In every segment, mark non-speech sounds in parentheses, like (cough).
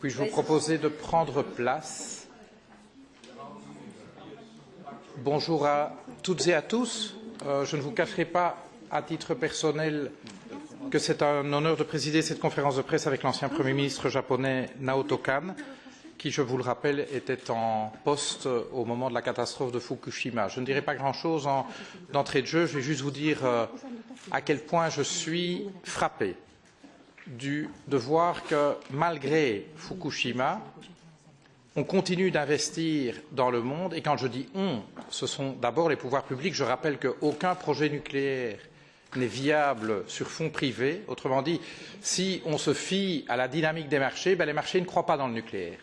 Puis-je vous proposer de prendre place Bonjour à toutes et à tous. Euh, je ne vous cacherai pas, à titre personnel, que c'est un honneur de présider cette conférence de presse avec l'ancien Premier ministre japonais Naoto Kan, qui, je vous le rappelle, était en poste au moment de la catastrophe de Fukushima. Je ne dirai pas grand-chose d'entrée de jeu, je vais juste vous dire euh, à quel point je suis frappé du, de voir que malgré Fukushima, on continue d'investir dans le monde et quand je dis on, ce sont d'abord les pouvoirs publics. Je rappelle qu'aucun projet nucléaire n'est viable sur fonds privés. Autrement dit, si on se fie à la dynamique des marchés, ben les marchés ne croient pas dans le nucléaire.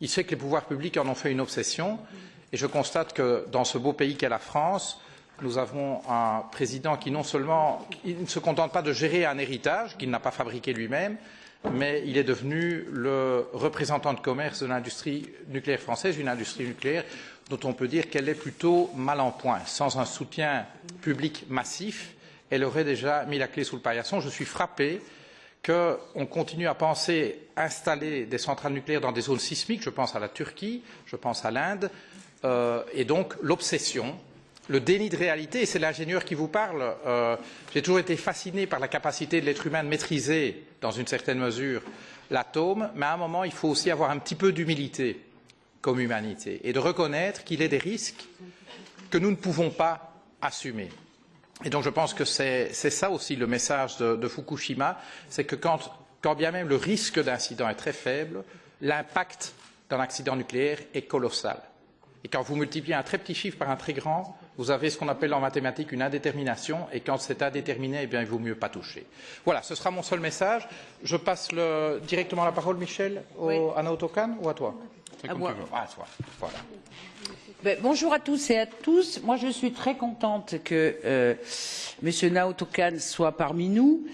Il se fait que les pouvoirs publics en ont fait une obsession et je constate que dans ce beau pays qu'est la France, nous avons un président qui non seulement il ne se contente pas de gérer un héritage qu'il n'a pas fabriqué lui-même, mais il est devenu le représentant de commerce de l'industrie nucléaire française, une industrie nucléaire dont on peut dire qu'elle est plutôt mal en point. Sans un soutien public massif, elle aurait déjà mis la clé sous le paillasson. Je suis frappé qu'on continue à penser installer des centrales nucléaires dans des zones sismiques, je pense à la Turquie, je pense à l'Inde, euh, et donc l'obsession le déni de réalité, c'est l'ingénieur qui vous parle. Euh, J'ai toujours été fasciné par la capacité de l'être humain de maîtriser, dans une certaine mesure, l'atome, mais à un moment, il faut aussi avoir un petit peu d'humilité comme humanité et de reconnaître qu'il y a des risques que nous ne pouvons pas assumer. Et donc je pense que c'est ça aussi le message de, de Fukushima, c'est que quand, quand bien même le risque d'incident est très faible, l'impact d'un accident nucléaire est colossal. Et quand vous multipliez un très petit chiffre par un très grand, vous avez ce qu'on appelle en mathématiques une indétermination, et quand c'est indéterminé, eh bien, il vaut mieux pas toucher. Voilà, ce sera mon seul message. Je passe le, directement la parole, Michel, au, oui. à Naotokan ou à toi? À moi. Ah, toi. Voilà. Ben, bonjour à tous et à tous. Moi, je suis très contente que euh, M. Naotokan soit parmi nous,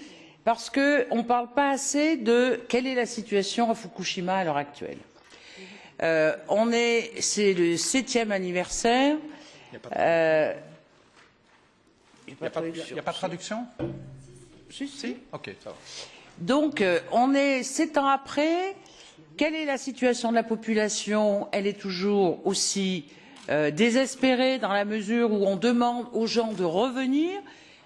parce qu'on ne parle pas assez de quelle est la situation à Fukushima à l'heure actuelle. Euh, on est, c'est le septième anniversaire. Il n'y a, a, a, pas de traduction Si, si. Ok, ça va. Donc, euh, on est sept ans après. Quelle est la situation de la population? Elle est toujours aussi euh, désespérée dans la mesure où on demande aux gens de revenir.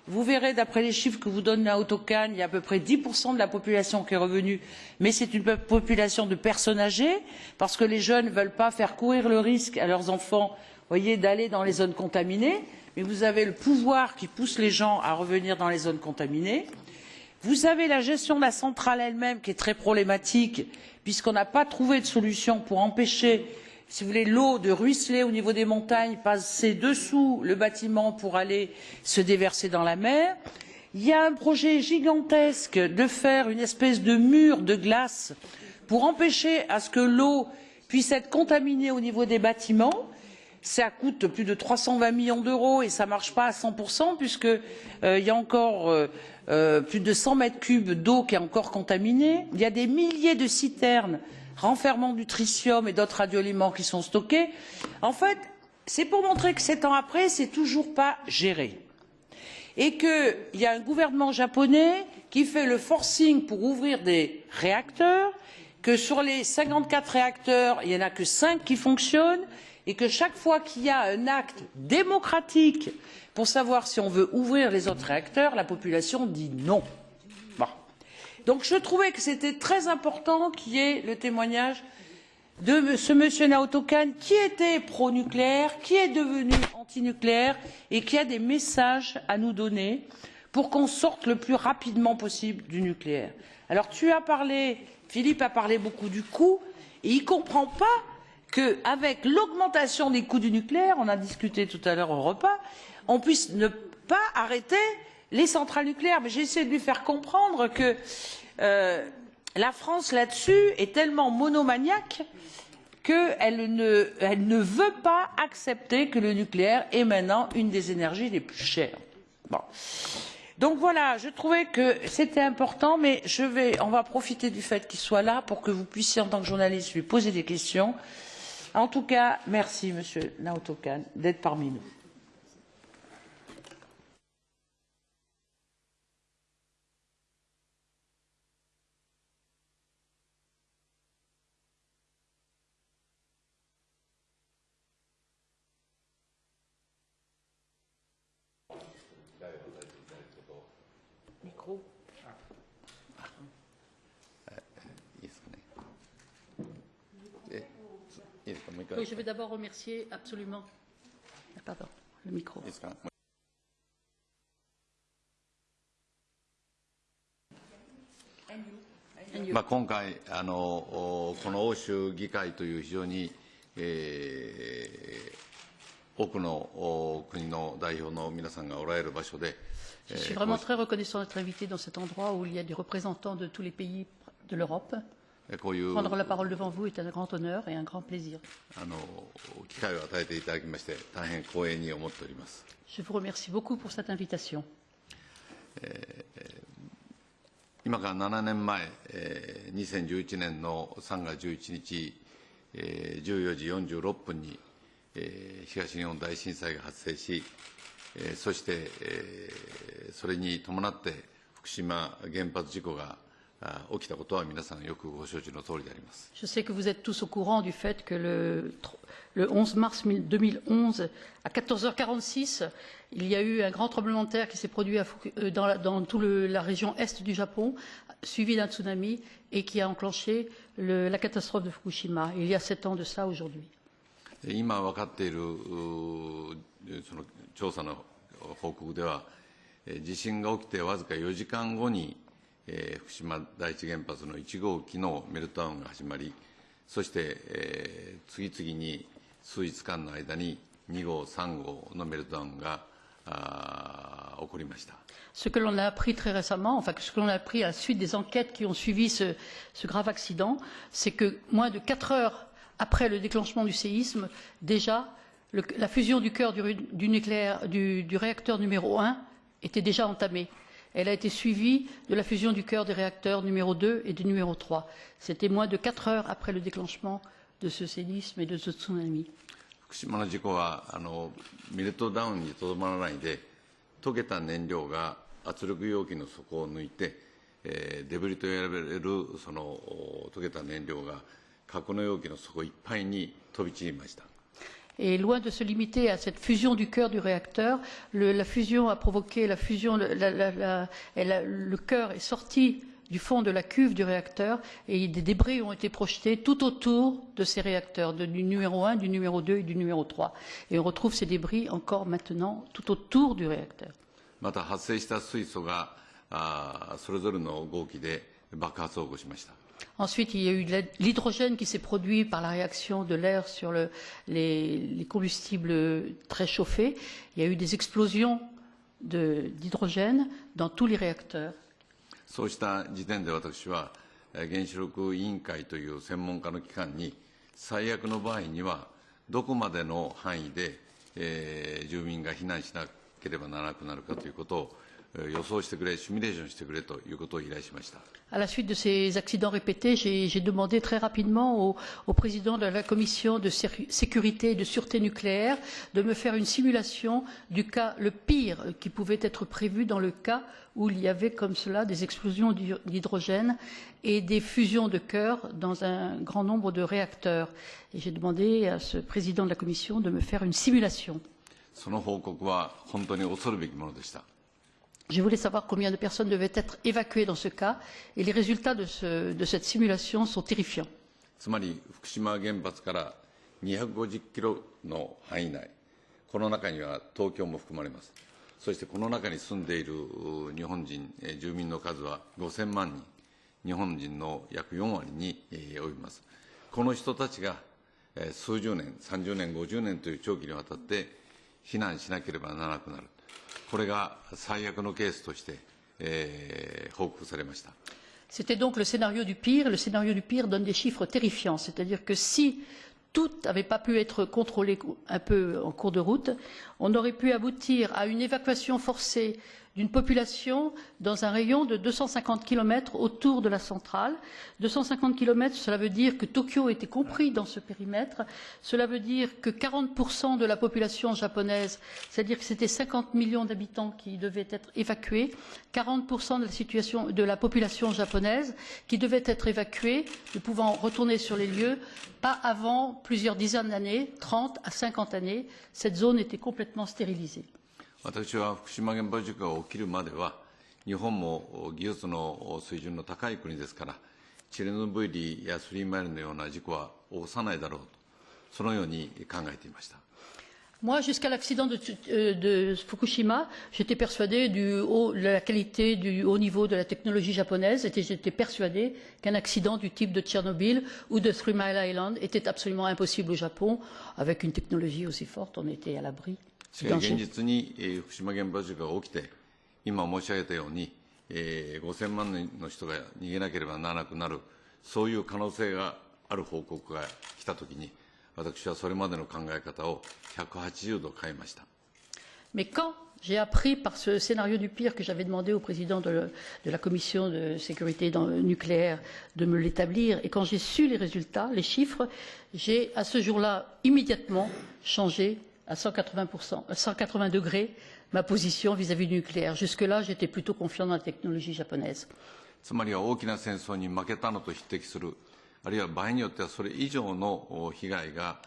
Vous verrez, d'après les chiffres que vous donne la Autocan, il y a à peu près 10% de la population qui est revenue, mais c'est une population de personnes âgées, parce que les jeunes ne veulent pas faire courir le risque à leurs enfants voyez, d'aller dans les zones contaminées, mais vous avez le pouvoir qui pousse les gens à revenir dans les zones contaminées. Vous avez la gestion de la centrale elle-même qui est très problématique, puisqu'on n'a pas trouvé de solution pour empêcher, si vous voulez, l'eau de ruisseler au niveau des montagnes, passer dessous le bâtiment pour aller se déverser dans la mer. Il y a un projet gigantesque de faire une espèce de mur de glace pour empêcher que l'eau puisse être contaminée au niveau des bâtiments ça coûte plus de trois cent vingt millions d'euros et ça ne marche pas à cent puisqu'il euh, y a encore euh, euh, plus de cent mètres cubes d'eau qui est encore contaminée. Il y a des milliers de citernes renfermant du tritium et d'autres radioéléments qui sont stockés. En fait, c'est pour montrer que sept ans après, c'est toujours pas géré. Et qu'il y a un gouvernement japonais qui fait le forcing pour ouvrir des réacteurs, que sur les cinquante quatre réacteurs, il n'y en a que cinq qui fonctionnent, et que chaque fois qu'il y a un acte démocratique pour savoir si on veut ouvrir les autres réacteurs, la population dit non. Donc je trouvais que c'était très important qu'il y ait le témoignage de ce monsieur Naoto Kan qui était pro-nucléaire, qui est devenu anti-nucléaire et qui a des messages à nous donner pour qu'on sorte le plus rapidement possible du nucléaire. Alors tu as parlé, Philippe a parlé beaucoup du coût et il ne comprend pas qu'avec l'augmentation des coûts du nucléaire, on a discuté tout à l'heure au repas, on puisse ne pas arrêter les centrales nucléaires. Mais j'ai essayé de lui faire comprendre que euh, la France là-dessus est tellement monomaniaque qu'elle ne, veut pas accepter que le nucléaire est maintenant une des énergies les plus chères. Bon. Donc voilà, je trouvais que c'était important, mais on va profiter du fait qu'il soit là pour que vous puissiez, en tant que journaliste, lui poser des questions. En tout cas, merci, Monsieur Naoto Kan, d'être parmi nous. d'abord remercier absolument. Ah, Pardon, le micro. いいですか。 And you. まあ、今回あの、おこの欧州議会という非常に、えー多くのお国の代表の皆さんがおられる場所で、 Je え suis ー vraiment très reconnaissant d'être invité dans cet endroit où il y a des représentants de tous les pays de l'Europe. こういう。あの、機会を与えていただきまして、大変光栄に思っております。今から7年前、2011年の3月11日、14時46分に、東日本大震災が発生し、そして、それに伴って、福島原発事故が起きたことは皆さんよくご承知の通りであります。 Je sais que vous êtes tous au courant du fait que le, le 11 mars 2011, à 14h46, il y a eu un grand tremblement de terre qui s'est produit à Fuku- euh, dans, la, dans toute la région est du Japon, suivi d'un tsunami et qui a enclenché le- la catastrophe de Fukushima. Il y a sept ans de ça aujourd'hui. で今分かっているうーその調査の報告では、えー地震が起きてわずか4時間後に、 えー、福島第一原発の1号機のメルトダウンが始まり、そして、えー、次々に数日間の間に2号、3号のメルトダウンが起こりました。Ce que l'on a appris très récemment, enfin ce que l'on a appris à la suite des enquêtes qui ont suivi ce, ce grave accident, c'est que moins de 4 heures après le déclenchement du séisme, déjà le, la fusion du cœur du, du, du, du réacteur numéro 1 était déjà entamée. Elle a été suivie de la fusion du cœur des réacteurs numéro 2 et du numéro 3. C'était moins de quatre heures après le déclenchement de ce séisme et de ce tsunami. 福島の事故はあのメルトダウンにとどまらないで溶けた燃料が圧力容器の底を抜いて、えーデブリと呼ばれるそのお溶けた燃料が核の容器の底いっぱいに飛び散りました Et loin de se limiter à cette fusion du cœur du réacteur, le- la fusion a provoqué la fusion, la- la- la- elle a- le cœur est sorti du fond de la cuve du réacteur et des débris ont été projetés tout autour de ces réacteurs, de- du numéro 1, du numéro 2 et du numéro 3. Et on retrouve ces débris encore maintenant tout autour du réacteur. また発生した水素があーそれぞれの号機で爆発を起こしました Ensuite, il y a eu de la- l'hydrogène qui s'est produit par la réaction de l'air sur le- les, les combustibles très chauffés. Il y a eu des explosions de- d'hydrogène dans tous les réacteurs. そうした時点で私は、えー原子力委員会という専門家の機関に、最悪の場合には、どこまでの範囲で、えー住民が避難しなければならなくなるかということを、 à la suite de ces accidents répétés, j'ai demandé très rapidement au, au, président de la commission de sécurité et de sûreté nucléaire de me faire une simulation du cas le pire qui pouvait être prévu dans le cas où il y avait comme cela des explosions d'hydrogène et des fusions de cœur dans un grand nombre de réacteurs. Et j'ai demandé à ce président de la commission de me faire une simulation. Je voulais savoir combien de personnes devaient être évacuées dans ce cas et les résultats de, ce- de cette simulation sont terrifiants. つまり福島原発から250キロの範囲内、この中には東京も含まれます。そしてこの中に住んでいる日本人、住民の数は5000万人、日本人の約4割に及びます。この人たちが数十年、30年、50年という長期にわたって避難しなければならなくなる。これが最悪のケースとして、えー報告されました。 C'était donc le scénario du pire. Le scénario du pire donne des chiffres terrifiants. C'est-à-dire que si tout n'avait pas pu être contrôlé un peu en cours de route, on aurait pu aboutir à une évacuation forcée d'une population dans un rayon de 250 km autour de la centrale. 250 km, cela veut dire que Tokyo était compris dans ce périmètre. Cela veut dire que 40% de la population japonaise, c'est-à-dire que c'était 50 millions d'habitants qui devaient être évacués, 40% de la, de la population japonaise qui devait être évacuée, ne pouvant retourner sur les lieux, pas avant plusieurs dizaines d'années, 30 à 50 années. Cette zone était complètement stérilisée. 私は福島原発事故が起きるまでは 日本も技術の水準の高い国ですから、チェルノブイリやスリーマイルのような事故は起こさないだろうと、そのように考えていました。Moi, jusqu'à l'accident de, de, Fukushima, j'étais persuadé du haut, de la qualité du haut niveau de la technologie japonaise et j'étais persuadé qu'un accident du type de Tchernobyl ou de Three Mile Island était absolument impossible au Japon. Avec une technologie aussi forte, on était à l'abri. 現実に、えー、福島原発事故が起きて、今申し上げたように、えー、5000万人の人が逃げなければならなくなる、そういう可能性がある報告が来たときに、私はそれまでの考え方を180度変えました。Mais quand j'ai appris par ce scénario du pire que j'avais demandé au président de, le, de la commission de sécurité dans, nucléaire de me l'établir, et quand j'ai su les résultats, les chiffres, j'ai à ce jour-là immédiatement changé à 180%, à 180 degrés ma position vis-à-vis -vis du nucléaire. Jusque-là, j'étais plutôt confiant dans la technologie japonaise. つまりは大きな戦争に負けたのと匹敵するあるいは場合によってはそれ以上の被害が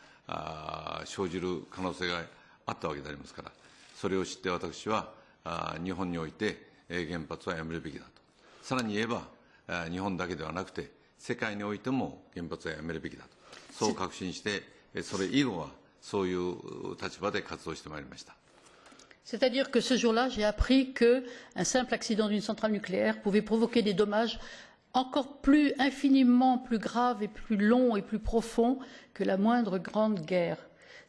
生じる可能性があったわけでありますから、それを知って私は日本において原発はやめるべきだと。さらに言えば、日本だけではなくて、世界においても原発はやめるべきだと。そう確信して、それ以後はそういう立場で活動してまいりました。C'est-à-dire que ce jour-là, j'ai appris qu'un simple accident d'une centrale nucléaire pouvait provoquer des dommages encore plus infiniment plus grave et plus long et plus profond que la moindre grande guerre.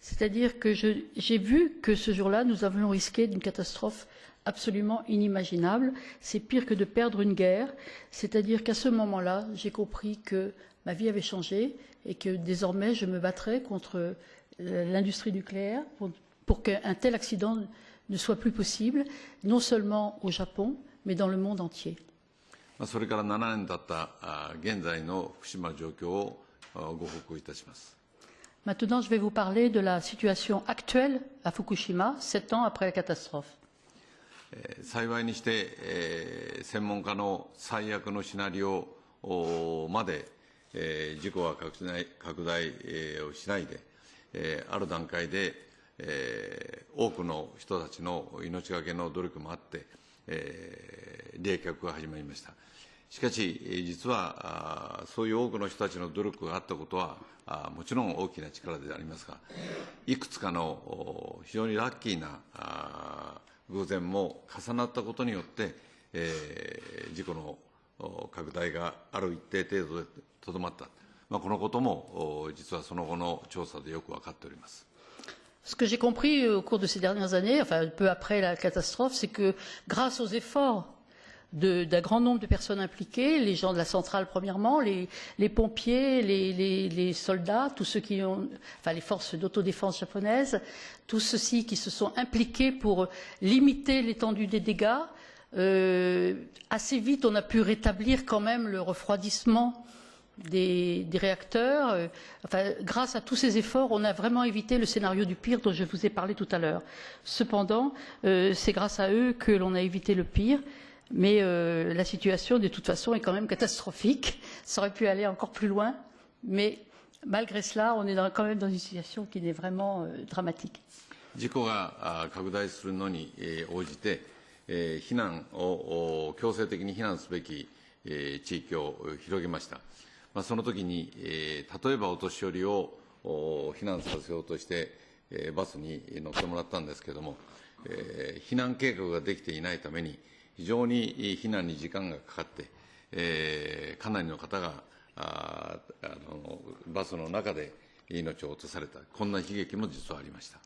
C'est-à-dire que j'ai vu que ce jour-là, nous avions risqué d'une catastrophe absolument inimaginable. C'est pire que de perdre une guerre. C'est-à-dire qu'à ce moment-là, j'ai compris que ma vie avait changé et que désormais, je me battrais contre l'industrie nucléaire pour, pour qu'un tel accident ne soit plus possible, non seulement au Japon, mais dans le monde entier. それから7年経った現在の福島状況をご報告いたします。Maintenant, je vais vous parler de la situation actuelle à Fukushima, sept ans après la catastrophe. 幸いにして、えー、専門家の最悪のシナリオまで、えー、事故は拡大拡大、えー、をしないで、 えー、ある段階で、えー、多くの人たちの命がけの努力もあって、えー、冷却が始まりました。しかし、実はそういう多くの人たちの努力があったことはもちろん大きな力でありますが、いくつかの非常にラッキーな偶然も重なったことによって、えー、事故の拡大がある一定程度でとどまった、まあ、このことも実はその後の調査でよく分かっております。Ce que j'ai compris au cours de ces dernières années, enfin peu après la catastrophe, c'est que grâce aux efforts d'un grand nombre de personnes impliquées, les gens de la centrale premièrement, les, les pompiers, les, les, les, soldats, tous ceux qui ont, enfin les forces d'autodéfense japonaises, tous ceux-ci qui se sont impliqués pour limiter l'étendue des dégâts. Euh, assez vite, on a pu rétablir quand même le refroidissement des, des réacteurs. Euh, enfin, grâce à tous ces efforts, on a vraiment évité le scénario du pire dont je vous ai parlé tout à l'heure. Cependant, euh, c'est grâce à eux que l'on a évité le pire. Mais euh, la situation, de toute façon, est quand même catastrophique. Ça aurait pu aller encore plus loin. Mais malgré cela, on est dans, quand même dans une situation qui est vraiment euh, dramatique. 事故が拡大するのに応じて、えー、避難を強制的に避難すべき、えー、地域を広げました。 まあ、その時に、えー、例えばお年寄りを避難させようとして、えー、バスに乗ってもらったんですけれども、えー、避難計画ができていないために、非常に避難に時間がかかって、えー、かなりの方がああのバスの中で 命を落とされた、こんな悲劇も実はありました。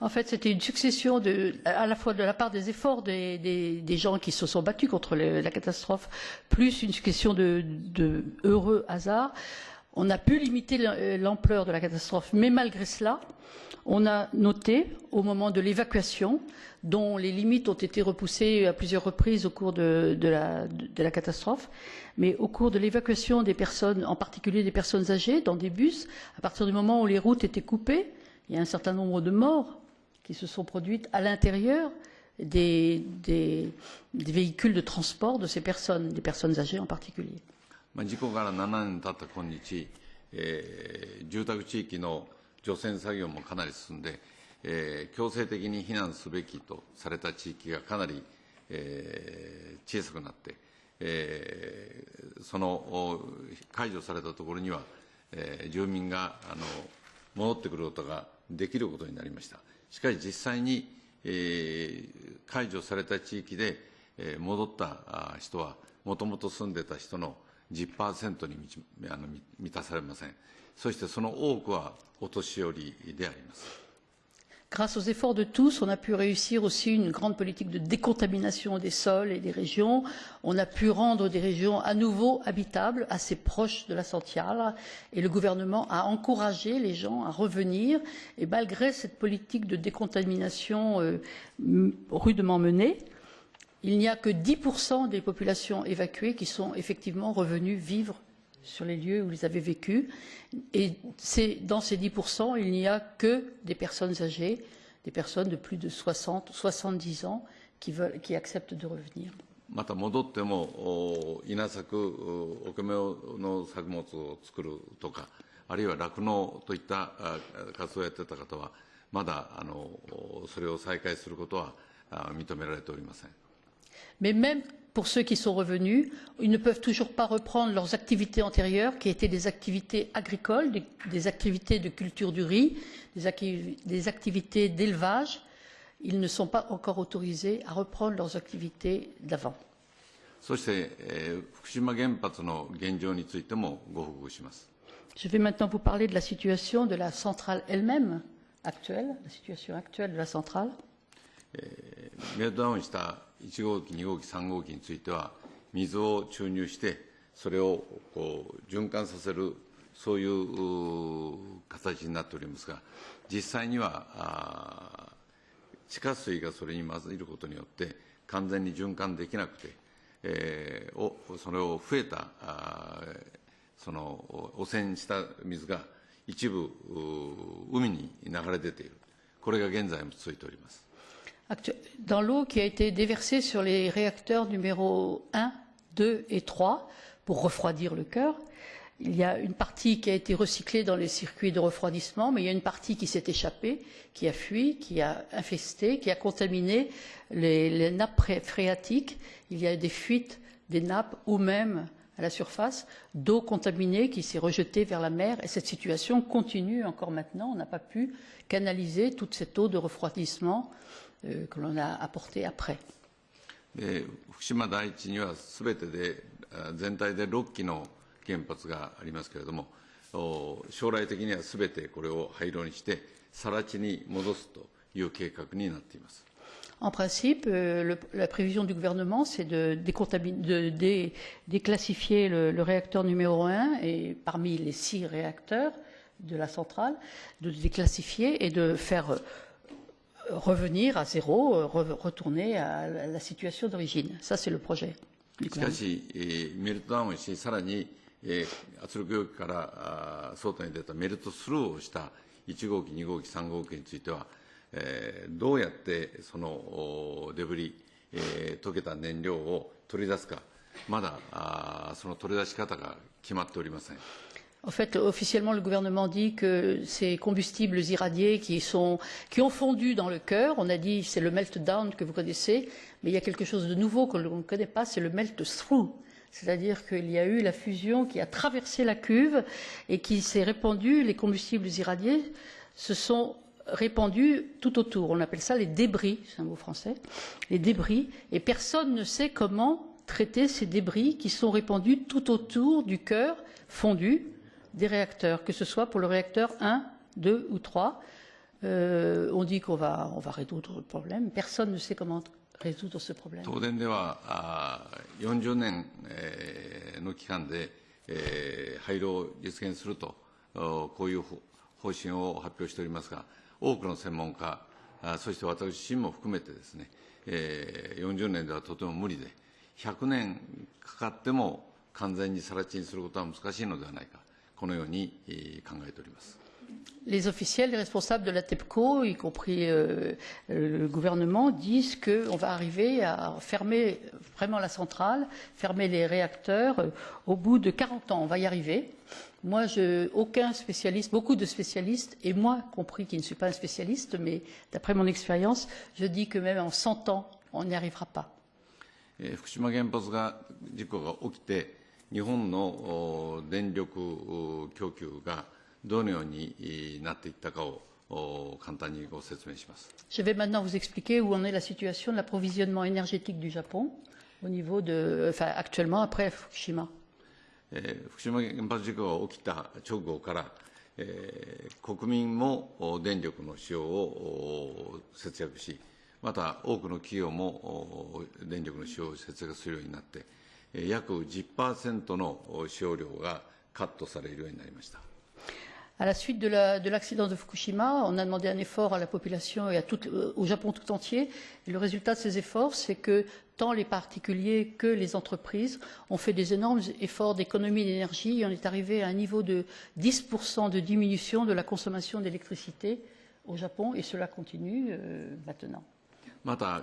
En fait, c'était une succession de, à la fois de la part des efforts des, des, des gens qui se sont battus contre le, la catastrophe, plus une succession de, de heureux hasards. On a pu limiter l'ampleur de la catastrophe, mais malgré cela, on a noté au moment de l'évacuation, dont les limites ont été repoussées à plusieurs reprises au cours de, la, catastrophe, mais au cours de l'évacuation des personnes, en particulier des personnes âgées, dans des bus, à partir du moment où les routes étaient coupées, il y a un certain nombre de morts qui se sont produites à l'intérieur des véhicules de transport de ces personnes, des personnes âgées en particulier. まあ、事故から7年経った今日、えー、住宅地域の除染作業もかなり進んで、えー、強制的に避難すべきとされた地域がかなりえー、小さくなって、えー、その解除されたところには、えー、住民があの戻ってくることができることになりました。しかし実際に、えー、解除された地域で、えー、戻った人は、もともと住んでた人の10%にあの満たされません。そしてその多くはお年寄りであります。Grâce aux efforts de tous, on a pu réussir aussi une grande politique de décontamination des sols et des régions. On a pu rendre des régions à nouveau habitables, assez proches de la Santiale. Et le gouvernement a encouragé les gens à revenir. Et malgré cette politique de décontamination euh, rudement menée, il n'y a que 10% des populations évacuées qui sont effectivement revenues vivre sur les lieux où ils avaient vécu. Et dans ces 10%, il n'y a que des personnes âgées, des personnes de plus de 60, 70 ans qui, veulent, qui acceptent de revenir. また戻っても稲作、お米の作物を作るとか、あるいは酪農といった活動をやっていた方は、まだあのそれを再開することは認められておりません。 Mais même pour ceux qui sont revenus, ils ne peuvent toujours pas reprendre leurs activités antérieures, qui étaient des activités agricoles, des, des activités de culture du riz, des, des activités d'élevage. Ils ne sont pas encore autorisés à reprendre leurs activités d'avant. Je vais maintenant vous parler de la situation de la centrale elle-même actuelle, la situation actuelle de la centrale. メルトダウンした 1号機、2号機、3号機については、水を注入して、それをこう循環させる、そういう形になっておりますが、実際には地下水がそれに混ぜることによって、完全に循環できなくて、えー、おそれを増えたあその汚染した水が一部海に流れ出ている、これが現在も続いております。Dans l'eau qui a été déversée sur les réacteurs numéro 1, 2 et 3 pour refroidir le cœur. Il y a une partie qui a été recyclée dans les circuits de refroidissement, mais il y a une partie qui s'est échappée, qui a fui, qui a infesté, qui a contaminé les, les nappes phréatiques. Il y a des fuites des nappes ou même à la surface d'eau contaminée qui s'est rejetée vers la mer. Et cette situation continue encore maintenant. On n'a pas pu canaliser toute cette eau de refroidissement que l'on a apporté après. で福島第一にはすべてで全体で6基の原発がありますけれども将来的にはすべてこれを廃炉にして更地に戻すという計画になっています。En principe, le, la prévision du gouvernement, c'est de, de dé, déclassifier le, le, réacteur numéro 1 et parmi les six réacteurs de la centrale, de déclassifier et de faire revenir à zéro, retourner à la situation d'origine. Ça, c'est le projet. しかし、えー、メルトダウンし、さらに、えー、圧力容器からあ外に出たメルトスルーをした1号機、2号機、3号機については、えー、どうやってそのデブリ、えー、溶けた燃料を取り出すか、まだあその取り出し方が決まっておりません。En fait, officiellement, le gouvernement dit que ces combustibles irradiés qui, sont, qui ont fondu dans le cœur, on a dit c'est le meltdown que vous connaissez, mais il y a quelque chose de nouveau que l'on ne connaît pas, c'est le melt-through. C'est-à-dire qu'il y a eu la fusion qui a traversé la cuve et qui s'est répandue, les combustibles irradiés se sont répandus tout autour. On appelle ça les débris, c'est un mot français, les débris, et personne ne sait comment traiter ces débris qui sont répandus tout autour du cœur fondu des réacteurs, que ce soit pour le réacteur 1, 2 ou 3. Euh, on dit qu'on va, on va résoudre le problème. Personne ne sait comment résoudre ce problème. 東電ではあ40年、えー、の期間で、えー、廃炉を実現するとこういう方針を発表しておりますが多くの専門家あそして私自身も含めてですね、えー、40年ではとても無理で100年かかっても完全に更地にすることは難しいのではないかLes officiels, les responsables de la TEPCO, y compris euh, le gouvernement, disent qu'on va arriver à fermer vraiment la centrale, fermer les réacteurs euh, au bout de 40 ans. On va y arriver. Moi, je, aucun spécialiste, beaucoup de spécialistes, et moi compris qui ne suis pas un spécialiste, mais d'après mon expérience, je dis que même en 100 ans, on n'y arrivera pas. えー、福島原発が事故が起きて、 日本の電力供給がどのようになっていったかを簡単にご説明します。Je vais maintenant vous expliquer où en est la situation de l'approvisionnement énergétique du Japon au niveau de, enfin, actuellement après Fukushima. えー、福島原発事故が起きた直後から、えー、国民も電力の使用を節約し、また多くの企業も電力の使用を節約するようになって、約10%の使用量がカットされるようになりました。À la suite de l'accident la, de, de Fukushima, on a demandé un effort à la population et à tout, au Japon tout entier. Et le résultat de ces efforts, c'est que tant les particuliers que les entreprises ont fait des énormes efforts d'économie d'énergie et on est arrivé à un niveau de 10% de diminution de la consommation d'électricité au Japon et cela continue euh, maintenant. また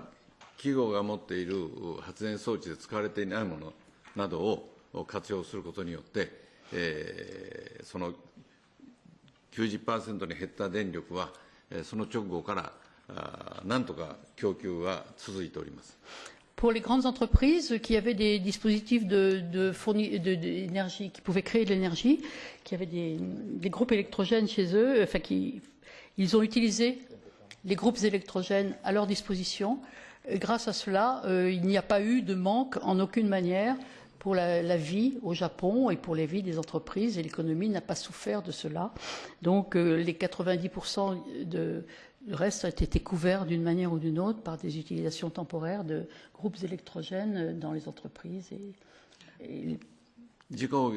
企業が持っている発電装置で使われていないもの などを活用することによって、えー、その90%に減った電力は、その直後からなんとか供給は続いております。Pour les grandes entreprises qui avaient des dispositifs de, de d'énergie, qui pouvaient créer de l'énergie, qui avaient des, des, groupes électrogènes chez eux, enfin qui, ils ont utilisé les groupes électrogènes à leur disposition. Grâce à cela, euh, il n'y a pas eu de manque en aucune manière pour la, la, vie au Japon et pour les vies des entreprises et l'économie n'a pas souffert de cela. Donc euh, les 90% de, du reste a été couvert d'une manière ou d'une autre par des utilisations temporaires de groupes électrogènes dans les entreprises. Et, et 事故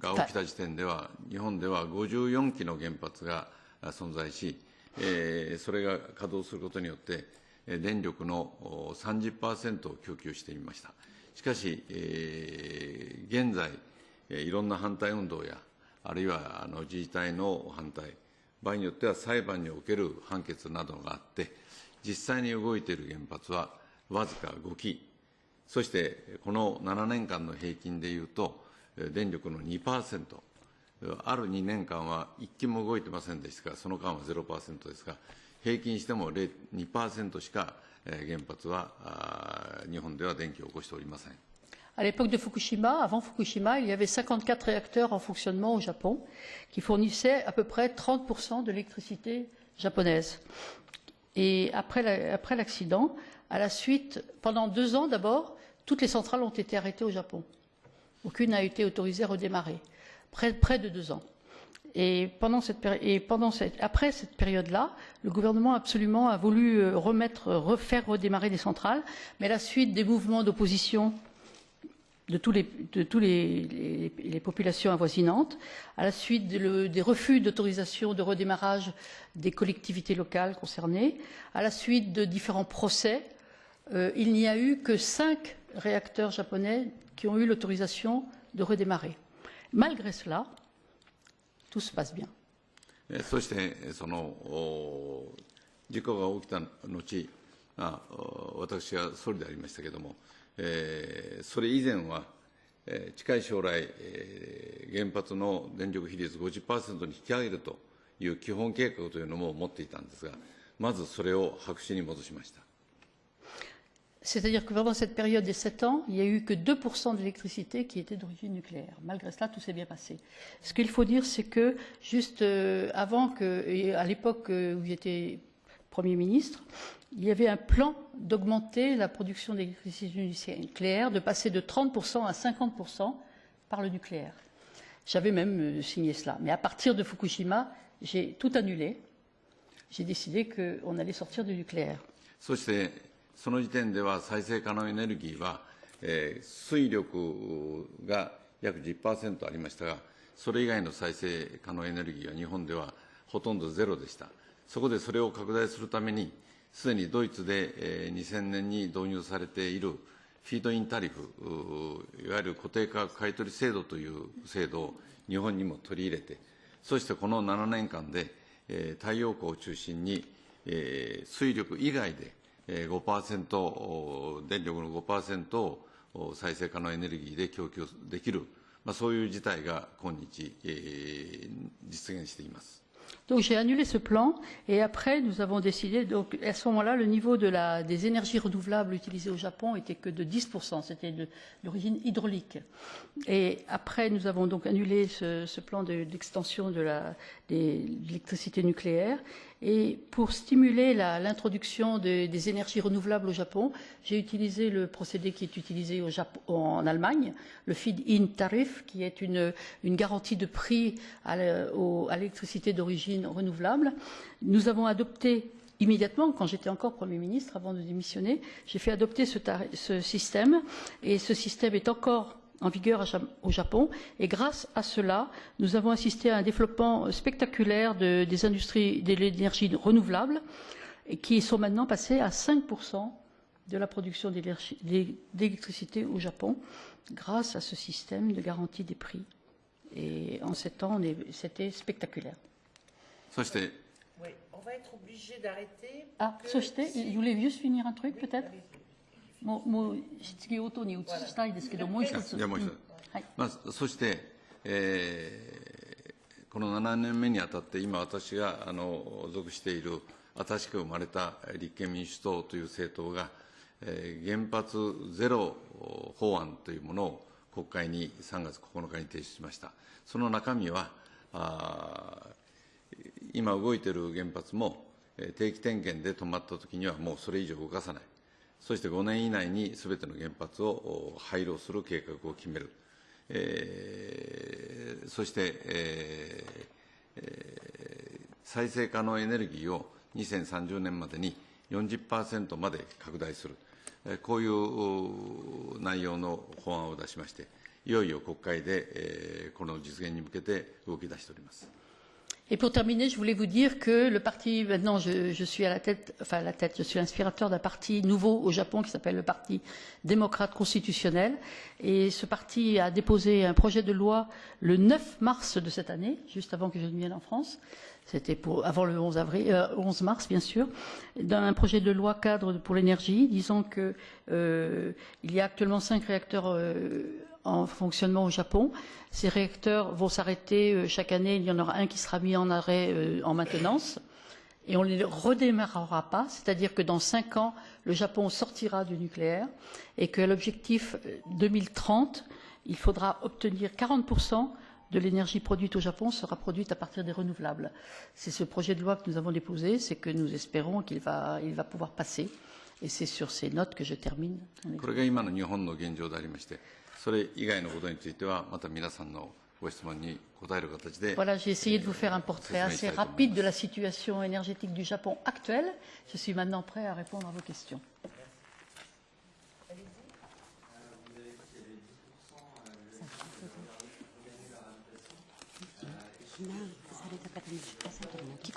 が起きた時点では、日本では54基の原発が存在し、えー、それが稼働することによって、電力の30%を供給していました。 しかし、えー、現在、いろんな反対運動や、あるいはあの自治体の反対、場合によっては裁判における判決などがあって、実際に動いている原発はわずか5基、そしてこの7年間の平均でいうと、電力の2%、ある2年間は1基も動いてませんでしたが、その間は0%ですが、平均しても2%しか原発は日本では電気を起こしておりません。À l'époque de Fukushima, avant Fukushima, il y avait 54 réacteurs en fonctionnement au Japon qui fournissaient à peu près 30% de l'électricité japonaise. Et après l'accident, à la suite, pendant deux ans d'abord, toutes les centrales ont été arrêtées au Japon. Aucune n'a été autorisée à redémarrer. Près, près de deux ans. Et, après cette période-là, le gouvernement absolument a voulu euh, remettre, refaire redémarrer des centrales, mais à la suite des mouvements d'opposition de tous les, populations avoisinantes, à la suite des refus d'autorisation de redémarrage des collectivités locales concernées, à la suite de différents procès, euh, il n'y a eu que cinq réacteurs japonais qui ont eu l'autorisation de redémarrer. Malgré cela, tout se passe bien. そしてその事故が起きた後あ私は総理でありましたけれども、えー、それ以前は、えー、近い将来、えー、原発の電力比率50%に引き上げるという基本計画というのも持っていたんですがまずそれを白紙に戻しました。C'est-à-dire que pendant cette période des 7 ans, il n'y a eu que 2% d'électricité qui était d'origine nucléaire. Malgré cela, tout s'est bien passé. Ce qu'il faut dire, c'est que juste euh, avant à l'époque euh, où j'étais Premier ministre, il y avait un plan d'augmenter la production d'électricité nucléaire, de passer de 30% à 50% par le nucléaire. J'avais même euh, signé cela. Mais à partir de Fukushima, j'ai tout annulé. J'ai décidé qu'on allait sortir du nucléaire. その時点では再生可能エネルギーは、えー、水力が約10%ありましたが、それ以外の再生可能エネルギーは日本ではほとんどゼロでした。そこでそれを拡大するために、すでにドイツで、えー、2000年に導入されているフィードインタリフ、いわゆる固定価格買取制度という制度を日本にも取り入れて、そしてこの7年間で、えー、太陽光を中心に、えー、水力以外で5%、電力の5%を再生可能エネルギーで供給できる、まあ、そういう事態が今日、えー、実現しています。 Donc j'ai annulé ce plan et après nous avons décidé, donc à ce moment-là, le niveau de la, des énergies renouvelables utilisées au Japon était que de 10%, c'était d'origine hydraulique. Et après nous avons donc annulé ce, ce plan d'extension de, de l'électricité nucléaire et pour stimuler l'introduction de, des énergies renouvelables au Japon, j'ai utilisé le procédé qui est utilisé en Allemagne, le feed-in tarif, qui est une, garantie de prix à l'électricité d'origine renouvelable. Nous avons adopté immédiatement, quand j'étais encore Premier ministre, avant de démissionner, j'ai fait adopter ce système et ce système est encore en vigueur au Japon. Et grâce à cela, nous avons assisté à un développement spectaculaire de, des industries de l'énergie renouvelable et qui sont maintenant passées à 5% de la production d'électricité au Japon grâce à ce système de garantie des prix. Et en sept ans, c'était spectaculaire. Oui, on va être obligé d'arrêter. Ah, il voulait juste finir un truc peut-être? もうもう質疑応答に移したいですけど、もう一つ。じゃもう一つ。はい、まあ、そして、えー、この7年目にあたって、今私があの属している新しく生まれた立憲民主党という政党が、えー、原発ゼロ法案というものを国会に3月9日に提出しました。その中身は、あ今動いている原発も定期点検で止まったときにはもうそれ以上動かさない。そして5年以内にすべての原発を廃炉する計画を決める。えー、そして、えーえー、再生可能エネルギーを2030年までに40%まで拡大する、えー、こういう内容の法案を出しまして、いよいよ国会で、えー、この実現に向けて動き出しております。Et pour terminer, je voulais vous dire que le parti, maintenant, je, je suis à la tête, enfin à la tête, je suis inspirateur d'un parti nouveau au Japon qui s'appelle le Parti démocrate constitutionnel. Et ce parti a déposé un projet de loi le 9 mars de cette année, juste avant que je ne vienne en France. C'était pour avant le 11 avril, euh, 11 mars bien sûr, d'un projet de loi cadre pour l'énergie, disant que euh, il y a actuellement cinq réacteurs euh, en fonctionnement au Japon. Ces réacteurs vont s'arrêter euh, chaque année. Il y en aura un qui sera mis en arrêt euh, en maintenance. Et on ne les redémarrera pas, c'est-à-dire que dans cinq ans, le Japon sortira du nucléaire et que l'objectif 2030, euh, il faudra obtenir 40% de l'énergie produite au Japon sera produite à partir des renouvelables. C'est ce projet de loi que nous avons déposé, c'est que nous espérons qu'il va, il va pouvoir passer. Et c'est sur ces notes que je termine. それ以外のことについては、また皆さんのご質問に答える形で。Voilà, j'ai essayé de vous faire un portrait assez rapide de la situation énergétique du Japon actuelle. Je suis maintenant prêt à répondre à vos questions.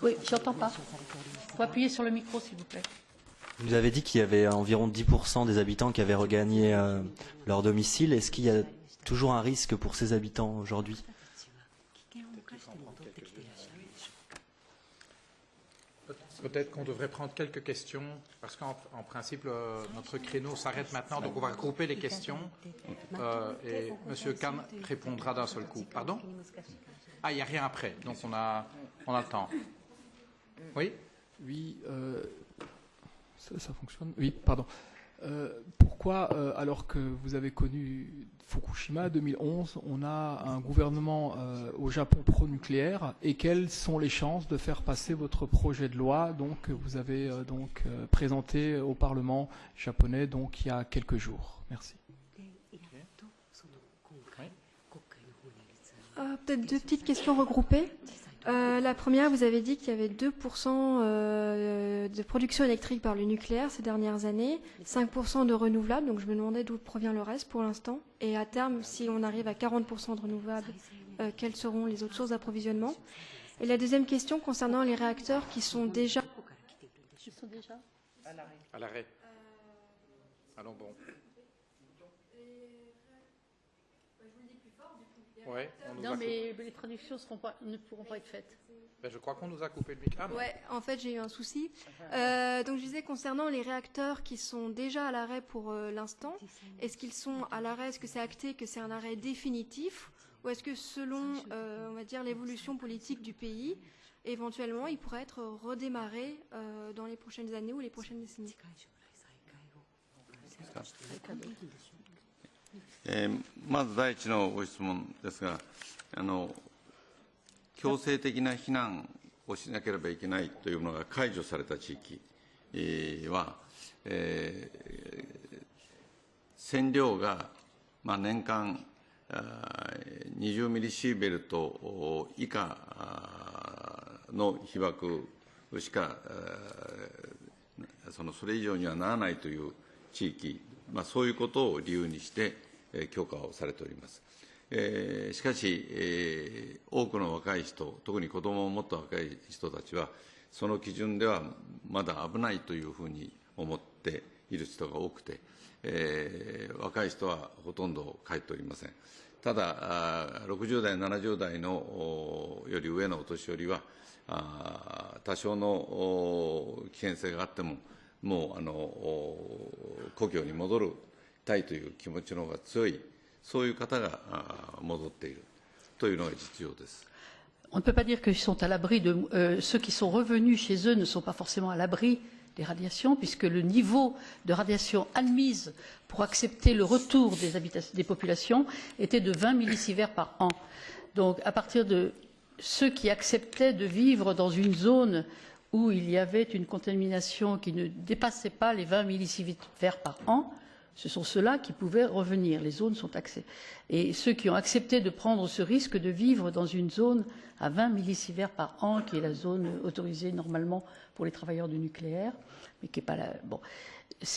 Oui, j'entends pas. Il faut appuyer sur le micro, s'il vous plaît. Vous nous avez dit qu'il y avait environ 10% des habitants qui avaient regagné euh, leur domicile. Est-ce qu'il y a toujours un risque pour ces habitants aujourd'hui? Peut-être qu'on devrait prendre quelques questions, parce qu'en principe, euh, notre créneau s'arrête maintenant, donc on va regrouper les questions. Euh, et M. Kahn répondra d'un seul coup. Pardon? Ah, il n'y a rien après, donc on a, on a le temps. Oui? Oui, euh, ça, ça, fonctionne. Oui, pardon. Euh, pourquoi, euh, alors que vous avez connu Fukushima 2011, on a un gouvernement euh, au Japon pro-nucléaire et quelles sont les chances de faire passer votre projet de loi donc, que vous avez euh, donc, euh, présenté au Parlement japonais donc, il y a quelques jours? Merci. Euh, Peut-être deux petites questions regroupées. Euh, la première, vous avez dit qu'il y avait 2% euh, de production électrique par le nucléaire ces dernières années, 5% de renouvelables, donc je me demandais d'où provient le reste pour l'instant. Et à terme, si on arrive à 40% de renouvelables, euh, quelles seront les autres sources d'approvisionnement? Et la deuxième question concernant les réacteurs qui sont déjà... Qui sont déjà À l'arrêt. Allons bon. Ouais, non, mais les traductions seront pas, ne pourront pas être faites. Ben, je crois qu'on nous a coupé le micro. Ah, ouais, en fait, j'ai eu un souci. Euh, donc, je disais concernant les réacteurs qui sont déjà à l'arrêt pour euh, l'instant, est-ce qu'ils sont à l'arrêt? Est-ce que c'est acté que c'est un arrêt définitif? Ou est-ce que selon, euh, on va dire, l'évolution politique du pays, éventuellement, il pourrait être redémarré euh, dans les prochaines années ou les prochaines décennies? えーまず第一のご質問ですがあの、強制的な避難をしなければいけないというものが解除された地域えーは、えー線量が、まあ、年間20ミリシーベルト以下の被爆しかそのそれ以上にはならないという地域、まあ、そういうことを理由にして、えー許可をされております。えーしかし、えー多くの若い人、特に子どもを持った若い人たちは、その基準ではまだ危ないというふうに思っている人が多くて、えー若い人はほとんど帰っておりません。ただ、あー60代、70代のおより上のお年寄りは、あー多少のお危険性があっても、もうあのお故郷に戻るたいという気持ちの方が強い、そういう方があー戻っているというのが実情です。 On ne peut pas dire qu'ils sont à l'abri de. euh, ceux qui sont revenus chez eux ne sont pas forcément à l'abri des radiations, puisque le niveau de radiation admise pour accepter le retour des, habita- des populations était de 20 millisieverts par an. Donc, à partir de ceux qui acceptaient de vivre dans une zone où il y avait une contamination qui ne dépassait pas les 20 millisieverts par an, ce sont ceux-là qui pouvaient revenir. Les zones sont accès. Et ceux qui ont accepté de prendre ce risque de vivre dans une zone à 20 millisieverts par an, qui est la zone autorisée normalement pour les travailleurs du nucléaire, mais qui n'est pas la. Bon.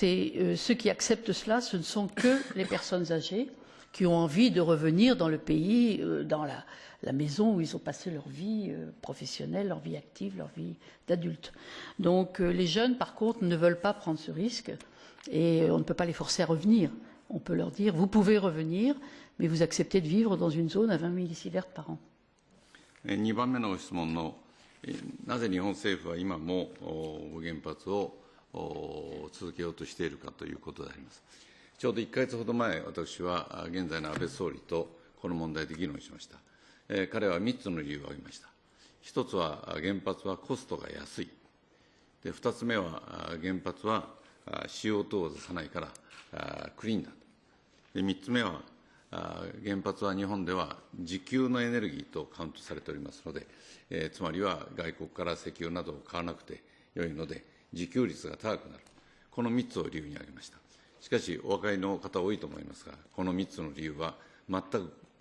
Euh, ceux qui acceptent cela, ce ne sont que les personnes âgées qui ont envie de revenir dans le pays, euh, dans la, la maison où ils ont passé leur vie euh, professionnelle, leur vie active, leur vie d'adulte. Donc euh, les jeunes, par contre, ne veulent pas prendre ce risque et on ne peut pas les forcer à revenir. On peut leur dire, vous pouvez revenir, mais vous acceptez de vivre dans une zone à 20 millisieverts par an. えー2番目のご質問の、えーなぜ日本政府は今もお原発をお続けようとしているかということであります。 ちょうど1か月ほど前、私は現在の安倍総理とこの問題で議論しました。えー彼は3つの理由を挙げました。1つは原発はコストが安い。で2つ目は原発は CO2 を出さないからクリーンだと。で3つ目は原発は日本では自給のエネルギーとカウントされておりますので、えーつまりは外国から石油などを買わなくてよいので自給率が高くなるこの3つを理由に挙げましたしかしお分かりの方多いと思いますがこの3つの理由は全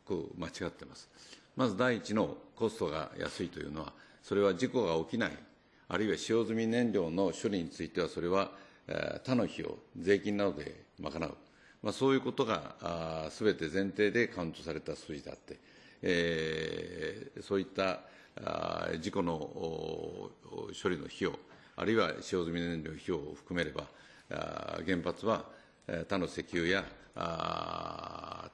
く間違ってます。まず第一のコストが安いというのはそれは事故が起きないあるいは使用済み燃料の処理についてはそれは他の費用税金などで賄う。まあ、そういうことがすべて前提でカウントされた数字であって、えーそういった事故の処理の費用、あるいは使用済み燃料費用を含めれば、原発は他の石油や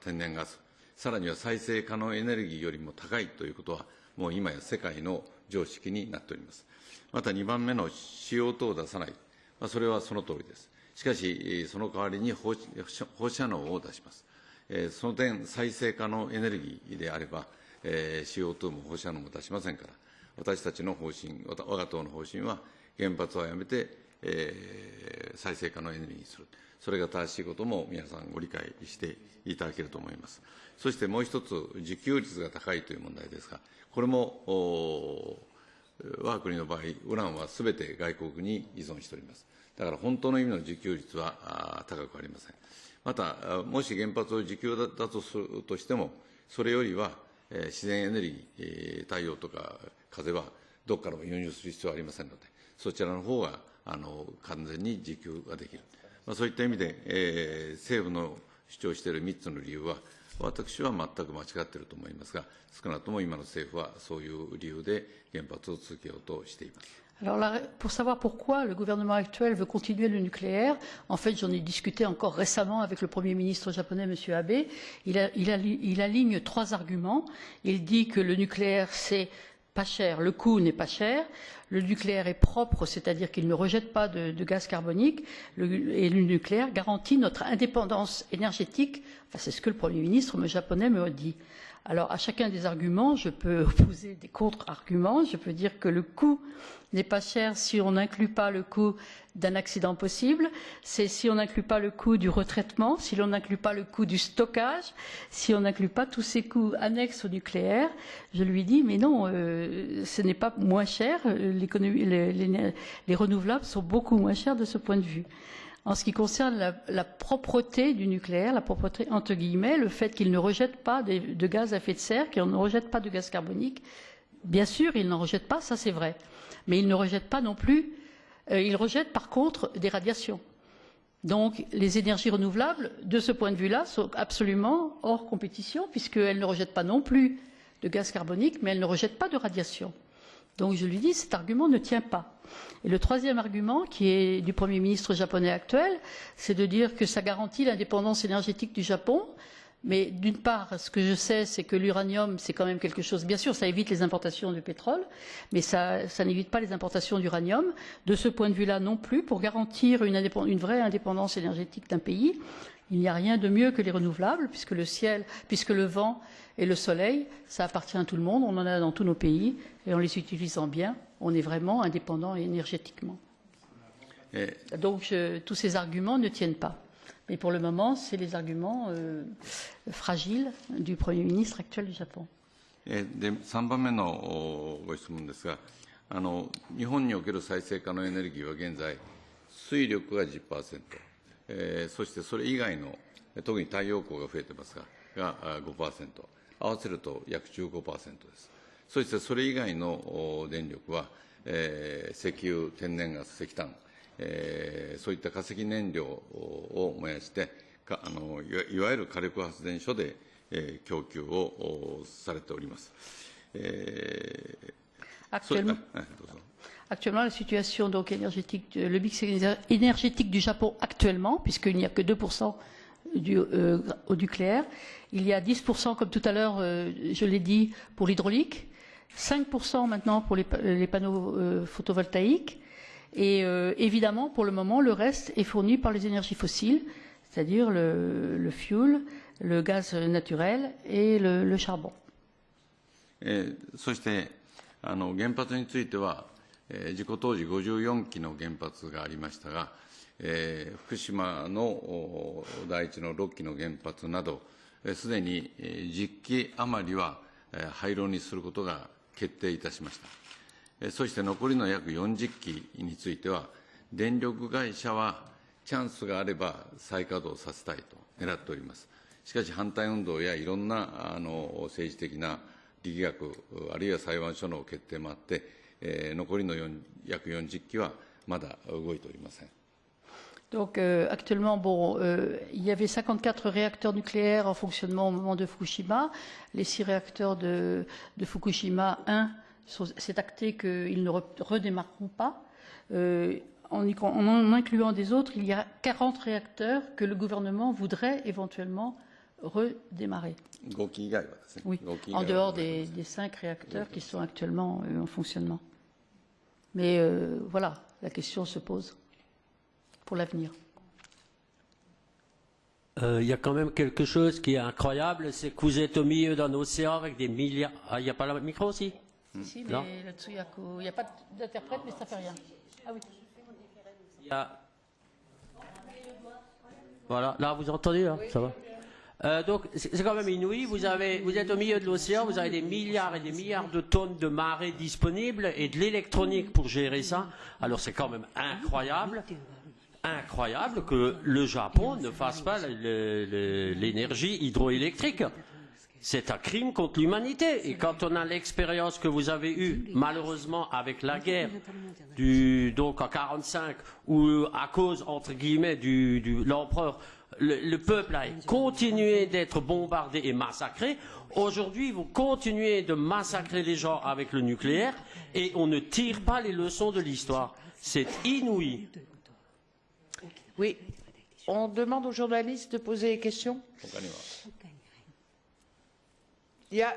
天然ガス、さらには再生可能エネルギーよりも高いということは、もう今や世界の常識になっております。また2番目の CO2 を出さない、まあ、それはその通りです。しかし、その代わりに放射能を出します。えーその点、再生可能エネルギーであれば、えー CO2 も放射能も出しませんから、私たちの方針、わた我が党の方針は、原発はやめて、えー再生可能エネルギーにする。それが正しいことも皆さんご理解していただけると思います。そしてもう一つ、自給率が高いという問題ですが、これも、お我が国の場合、ウランはすべて外国に依存しております。だから本当の意味の自給率は高くありません。また、もし原発を自給だとするとしても、それよりは、え自然エネルギー、えー太陽とか風はどこからも輸入する必要はありませんので、そちらの方があの完全に自給ができる。まあ、そういった意味で、えー政府の主張している3つの理由は、私は全く間違っていると思いますが、少なくとも今の政府はそういう理由で原発を続けようとしています。 Alors là, pour savoir pourquoi le gouvernement actuel veut continuer le nucléaire, en fait j'en ai discuté encore récemment avec le Premier ministre japonais, M. Abe. Il, a- il a- il aligne trois arguments. Il dit que le nucléaire c'est pas cher, le coût n'est pas cher. Le nucléaire est propre, c'est-à-dire qu'il ne rejette pas de, gaz carbonique, et le nucléaire garantit notre indépendance énergétique. C'est ce que le Premier ministre japonais me dit. Alors, à chacun des arguments, je peux (laughs) opposer des contre-arguments. Je peux dire que le coût n'est pas cher si on n'inclut pas le coût d'un accident possible, c'est si on n'inclut pas le coût du retraitement, si l'on n'inclut pas le coût du stockage, si on n'inclut pas tous ces coûts annexes au nucléaire. Je lui dis, mais non, euh, ce n'est pas moins cher. Les, les, les, renouvelables sont beaucoup moins chers de ce point de vue. En ce qui concerne la, propreté du nucléaire, la propreté entre guillemets, le fait qu'il ne rejette pas de, de, gaz à effet de serre, qu'il ne rejette pas de gaz carbonique, bien sûr, il n'en rejette pas, ça c'est vrai. Mais il ne rejette pas non plus, euh, il rejette par contre des radiations. Donc les énergies renouvelables, de ce point de vue-là, sont absolument hors compétition, puisqu'elles ne rejettent pas non plus de gaz carbonique, mais elles ne rejettent pas de radiation. Donc je lui dis, cet argument ne tient pas. Et le troisième argument, qui est du Premier ministre japonais actuel, c'est de dire que ça garantit l'indépendance énergétique du Japon. Mais d'une part, ce que je sais, c'est que l'uranium, c'est quand même quelque chose. Bien sûr, ça évite les importations de pétrole, mais ça, n'évite pas les importations d'uranium. De ce point de vue-là, non plus, pour garantir une vraie indépendance énergétique d'un pays, il n'y a rien de mieux que les renouvelables, puisque le ciel, puisque le vent et le soleil, ça appartient à tout le monde. On en a dans tous nos pays, et en les utilisant bien, on est vraiment indépendant énergétiquement. Et... Donc, je, tous ces arguments ne tiennent pas. Mais pour le moment, c'est les arguments euh, fragiles du Premier ministre actuel du Japon. えで3番目のご質問ですがあの、日本における再生可能エネルギーは現在、水力が10%、 えー、そしてそれ以外の、特に太陽光が増えてますが、が5%、合わせると約15%です。そしてそれ以外の電力は、えー、石油、天然ガス、石炭、えー、そういった化石燃料を燃やしてかあのいわゆる火力発電所で、えー、供給をされております。えー Actuellement, actuellement, la situation donc, énergétique, le mix énergétique du Japon actuellement, puisqu'il n'y a que 2% du, euh, au nucléaire, il y a 10%, comme tout à l'heure, euh, je l'ai dit, pour l'hydraulique, 5% maintenant pour les, les panneaux euh, photovoltaïques, Et euh, évidemment, pour le moment, le reste est fourni par les énergies fossiles, c'est-à-dire le, le fuel, le gaz naturel et le, le charbon. えー、そしてあの原発については、 え、事故当時54基の原発がありましたが、え、福島の第一の6基の原発などすで、に10基余りは廃炉にすることが決定いたしました。そして残りの約40機については、電力会社はチャンスがあれば再稼働させたいと狙っております。しかし反対運動やいろんなあの政治的な力学、あるいは裁判所の決定もあって、えー、残りの約40機はまだ動いておりません。Donc euh, actuellement, bon, euh, il y avait 54 réacteurs nucléaires en fonctionnement au moment de Fukushima. Les six réacteurs de, de Fukushima 1 c'est acté qu'ils ne redémarreront pas. Euh, en, en, en, incluant des autres, il y a 40 réacteurs que le gouvernement voudrait éventuellement redémarrer. Oui, en dehors des, des cinq réacteurs qui sont actuellement euh, en fonctionnement. Mais euh, voilà, la question se pose pour l'avenir. Euh, il y a quand même quelque chose qui est incroyable, c'est que vous êtes au milieu d'un océan avec des milliards. Ah, il n'y a pas le micro aussi? Si, si, mais là-dessus, il n'y a, pas d'interprète, mais ça ne fait rien. Ah oui. Il y a... Voilà, là, vous entendez, là? Ça va? Euh, donc c'est quand même inouï. Vous, avez, vous êtes au milieu de l'océan, vous avez des milliards et des milliards de tonnes de marée disponibles et de l'électronique pour gérer ça. Alors c'est quand même incroyable, incroyable que le Japon ne fasse pas l'énergie hydroélectrique. C'est un crime contre l'humanité. Et quand on a l'expérience que vous avez eue, malheureusement, avec la guerre, du, donc en 45, où à cause, entre guillemets, du, du l'empereur, le, le, peuple a continué d'être bombardé et massacré. Aujourd'hui, vous continuez de massacrer les gens avec le nucléaire et on ne tire pas les leçons de l'histoire. C'est inouï. Oui. On demande aux journalistes de poser des questions.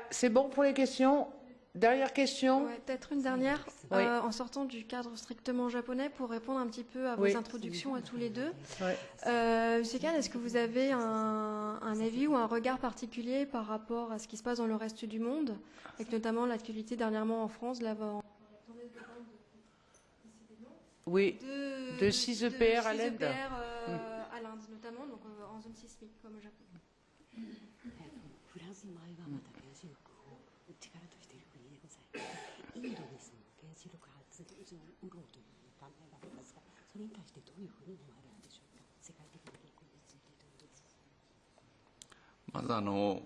C'est bon pour les questions? Dernière question Ouais, Peut-être une dernière, Oui. euh, en sortant du cadre strictement japonais, pour répondre un petit peu à vos Oui. introductions à tous les deux. Ouais. Euh, Monsieur Kahn, est-ce que vous avez un, un avis ou un regard particulier par rapport à ce qui se passe dans le reste du monde, avec notamment l'actualité dernièrement en France, là, en- Oui. de, De 6 EPR à 6 l'Inde. EPR, euh, à l'Inde notamment, donc euh, en zone sismique comme au Japon. 力としている国でございます。インドにその原子力発電所を売ろうという考えがありますが、それに対してどういうふうに思われるでしょうか。世界的な動向についてどうですか。まずあの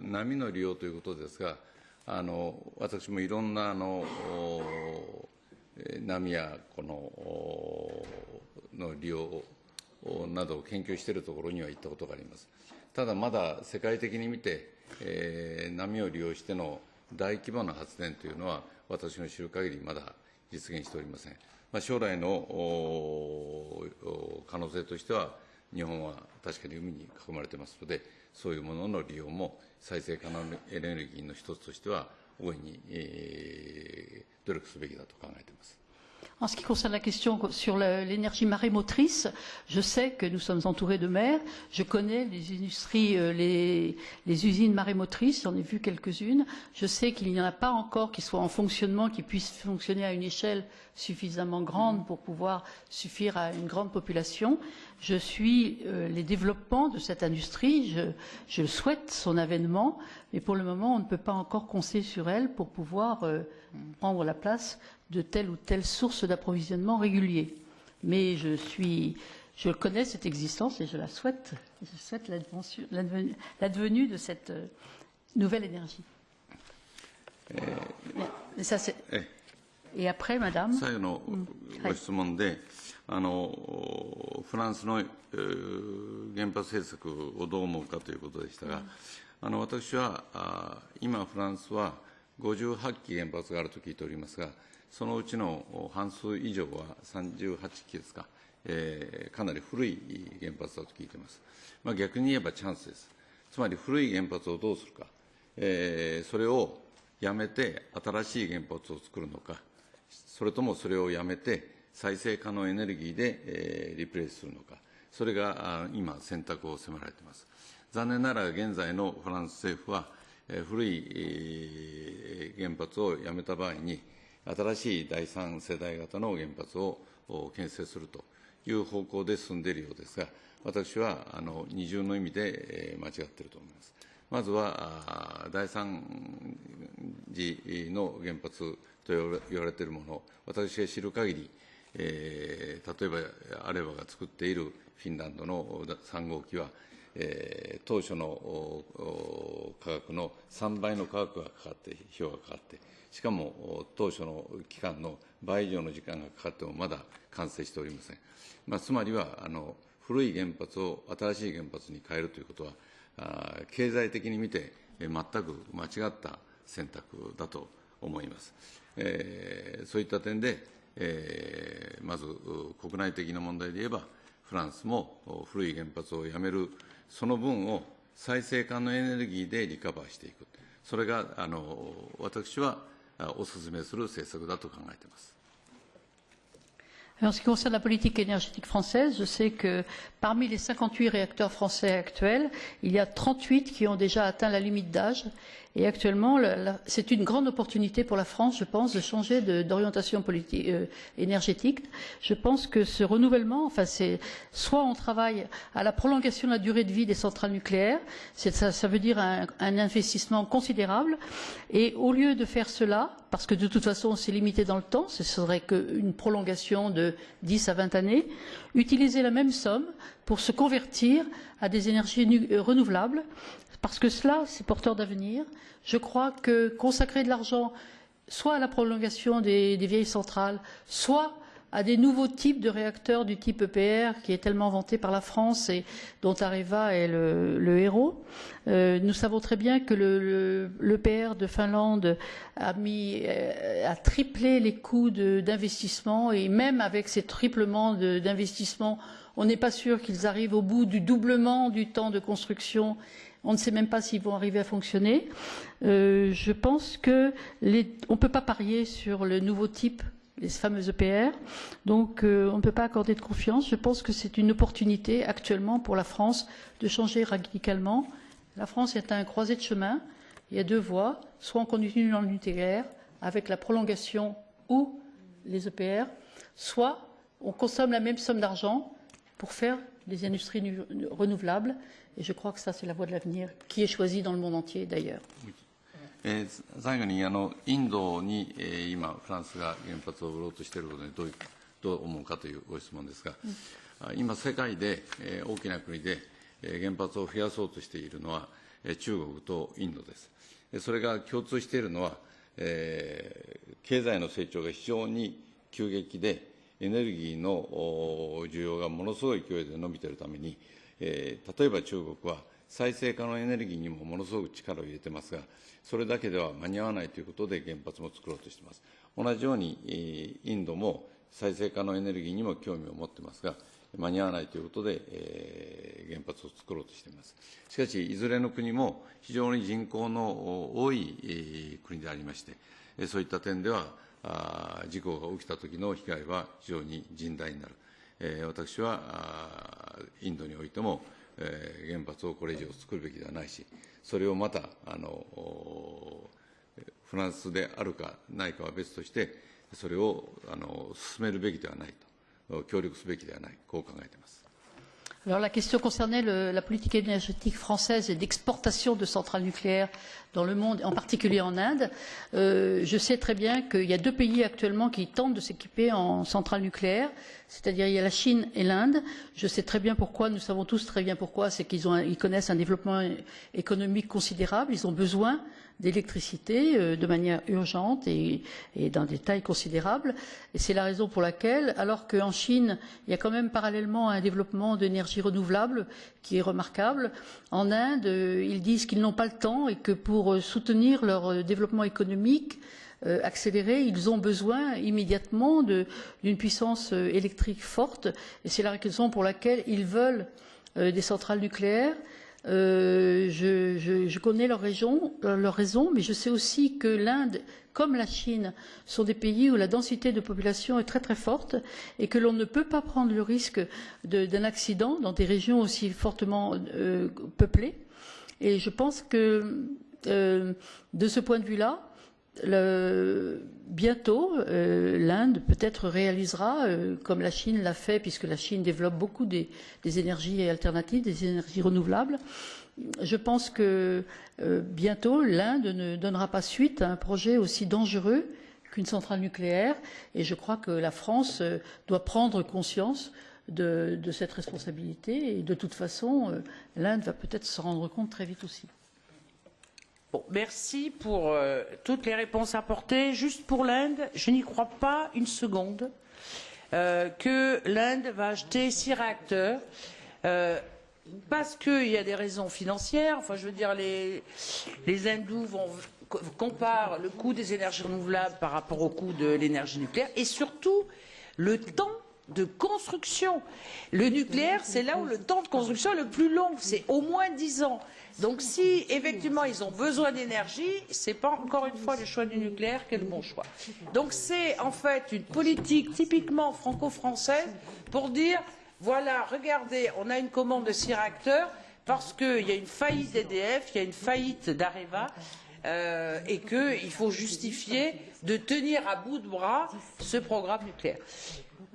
波の利用ということですが、あの私もいろんなあのえ波やこのの利用などを研究しているところには行ったことがあります。ただまだ世界的に見て、えー波を利用しての大規模な発電というのは私の知る限りまだ実現しておりません。まあ、将来の可能性としては日本は確かに海に囲まれてますので、そういうものの利用も再生可能エネルギーの一つとしては大いに、えー努力すべきだと考えています。En ce qui concerne la question sur l'énergie marémotrice, je sais que nous sommes entourés de mer. Je connais les industries, euh, les, les usines marémotrices, j'en ai vu quelques-unes. Je sais qu'il n'y en a pas encore qui soient en fonctionnement, qui puissent fonctionner à une échelle suffisamment grande pour pouvoir suffire à une grande population. Je suis euh, les développements de cette industrie, je, je souhaite son avènement, mais pour le moment, on ne peut pas encore compter sur elle pour pouvoir euh, prendre la place de telle ou telle source d'approvisionnement régulier. Mais je suis, je connais cette existence et je la souhaite. Je souhaite l'advenue de cette euh, nouvelle énergie. Mais ça, c'est- え Et après, Madame? 最後のご質問で、あのフランスの、えー原発政策をどう思うかということでしたが、あの私はあ今、フランスは58基原発があると聞いておりますが、そのうちの半数以上は38基ですか、えーかなり古い原発だと聞いています。まあ、逆に言えばチャンスです。つまり古い原発をどうするか、えーそれをやめて新しい原発を作るのか、それともそれをやめて再生可能エネルギーで、えーリプレイスするのか、それが今、選択を迫られています。残念ながら現在のフランス政府は、えー古い、原発をやめた場合に、新しい第三世代型の原発を建設するという方向で進んでいるようですが、私はあの二重の意味で、えー間違っていると思います。まずは第三次の原発と言われているもの、私が知る限り、えー例えばアレバが作っているフィンランドの3号機は、えー当初の価格の3倍の価格がかかって、費用がかかって、しかも当初の期間の倍以上の時間がかかってもまだ完成しておりません。まあ、つまりはあの古い原発を新しい原発に変えるということは、あ経済的に見て全く間違った選択だと思います。えーそういった点で、えーまず国内的な問題で言えば、フランスも古い原発をやめる、その分を再生可能エネルギーでリカバーしていく、それがあの私はお勧めする政策だと考えています。En ce qui concerne la politique énergétique française, je sais que parmi les 58 réacteurs français actuels, il y a 38 qui ont déjà atteint la limite d'âge. Et actuellement, c'est une grande opportunité pour la France, je pense, de changer d'orientation euh, énergétique. Je pense que ce renouvellement, enfin, c'est soit on travaille à la prolongation de la durée de vie des centrales nucléaires, ça, veut dire un, investissement considérable. Et au lieu de faire cela, parce que de toute façon c'est limité dans le temps, ce serait qu'une prolongation de 10 à 20 années, utiliser la même somme pour se convertir à des énergies euh, renouvelables, parce que cela c'est porteur d'avenir. Je crois que consacrer de l'argent soit à la prolongation des, vieilles centrales, soit à des nouveaux types de réacteurs du type EPR qui est tellement vanté par la France et dont Areva est le, héros. Euh, nous savons très bien que le, le- l'EPR de Finlande euh, a triplé les coûts d'investissement et même avec ces triplements d'investissement, on n'est pas sûr qu'ils arrivent au bout du doublement du temps de construction On ne sait même pas s'ils vont arriver à fonctionner. Euh, je pense que ne peut pas parier sur le nouveau type les fameux EPR. Donc euh, on ne peut pas accorder de confiance. Je pense que c'est une opportunité actuellement pour la France de changer radicalement. La France est à un croisé de chemin. Il y a deux voies. Soit on continue dans le nucléaire avec la prolongation ou les EPR, soit on consomme la même somme d'argent pour faire des industries renouvelables. Et je crois que ça, c'est la voie de l'avenir qui est choisie dans le monde entier d'ailleurs. えー、最後にあのインドに、えー、今、フランスが原発を売ろうとしていることにどうどう思うかというご質問ですが、うん、今、世界で、えー、大きな国で、えー、原発を増やそうとしているのは、えー、中国とインドです。それが共通しているのは、えー、経済の成長が非常に急激で、エネルギーの需要がものすごい勢いで伸びているために、えー、例えば中国は再生可能エネルギーにもものすごく力を入れてますが、それだけでは間に合わないということで原発も作ろうとしています。同じように、インドも再生可能エネルギーにも興味を持ってますが、間に合わないということで、えー、原発を作ろうとしています。しかし、いずれの国も非常に人口の多い、えー、国でありまして、そういった点では、事故が起きた時の被害は非常に甚大になる。えー、私はインドにおいても、えー、原発をこれ以上作るべきではないし、それをまたあのフランスであるかないかは別として、それをあの進めるべきではないと、協力すべきではない、こう考えています。Alors la question concernait la politique énergétique française et d'exportation de centrales nucléaires dans le monde, en particulier en Inde. Euh, je sais très bien qu'il y a deux pays actuellement qui tentent de s'équiper en centrales nucléaires, c'est-à-dire il y a la Chine et l'Inde. Je sais très bien pourquoi, nous savons tous très bien pourquoi, c'est qu'ils ils connaissent un développement économique considérable, ils ont besoin d'électricité euh, de manière urgente et, et d'un détail considérable. Et c'est la raison pour laquelle, alors qu'en Chine, il y a quand même parallèlement un développement d'énergie renouvelable qui est remarquable, en Inde, euh, ils disent qu'ils n'ont pas le temps et que pour euh, soutenir leur développement économique, euh, accéléré, ils ont besoin immédiatement d'une puissance électrique forte. Et c'est la raison pour laquelle ils veulent euh, des centrales nucléaires Euh, je, connais leurs raisons, leur raison, mais je sais aussi que l'Inde, comme la Chine, sont des pays où la densité de population est très très forte et que l'on ne peut pas prendre le risque d'un accident dans des régions aussi fortement euh, peuplées. Et je pense que euh, de ce point de vue-là, bientôt, euh, l'Inde peut-être réalisera, euh, comme la Chine l'a fait, puisque la Chine développe beaucoup des, énergies alternatives, des énergies renouvelables. Je pense que euh, bientôt, l'Inde ne donnera pas suite à un projet aussi dangereux qu'une centrale nucléaire, et je crois que la France doit prendre conscience de, cette responsabilité, et de toute façon, l'Inde va peut-être se rendre compte très vite aussi. Bon, merci pour euh, toutes les réponses apportées. Juste pour l'Inde, je n'y crois pas une seconde euh, que l'Inde va acheter six réacteurs. Euh, parce qu'il y a des raisons financières, enfin je veux dire les, les hindous vont comparent le coût des énergies renouvelables par rapport au coût de l'énergie nucléaire et surtout le temps de construction. Le nucléaire, c'est là où le temps de construction est le plus long, c'est au moins dix ans. Donc si effectivement ils ont besoin d'énergie, ce n'est pas encore une fois le choix du nucléaire qui est le bon choix. Donc c'est en fait une politique typiquement franco-française pour dire voilà, regardez, on a une commande de six réacteurs parce qu'il y a une faillite d'EDF, il y a une faillite d'Areva. Euh, et qu'il faut justifier de tenir à bout de bras ce programme nucléaire.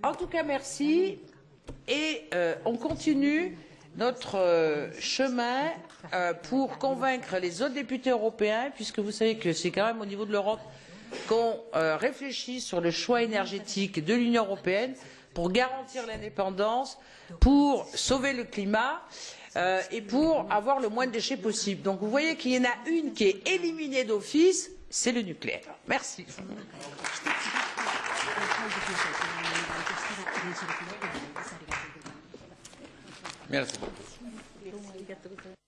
En tout cas, merci. Et euh, on continue notre euh, chemin euh, pour convaincre les autres députés européens, puisque vous savez que c'est quand même au niveau de l'Europe qu'on réfléchit sur le choix énergétique de l'Union européenne pour garantir l'indépendance, pour sauver le climat et pour avoir le moins de déchets possible. Donc vous voyez qu'il y en a une qui est éliminée d'office, c'est le nucléaire. Merci. 宮根さん識ないあり。がとうございます。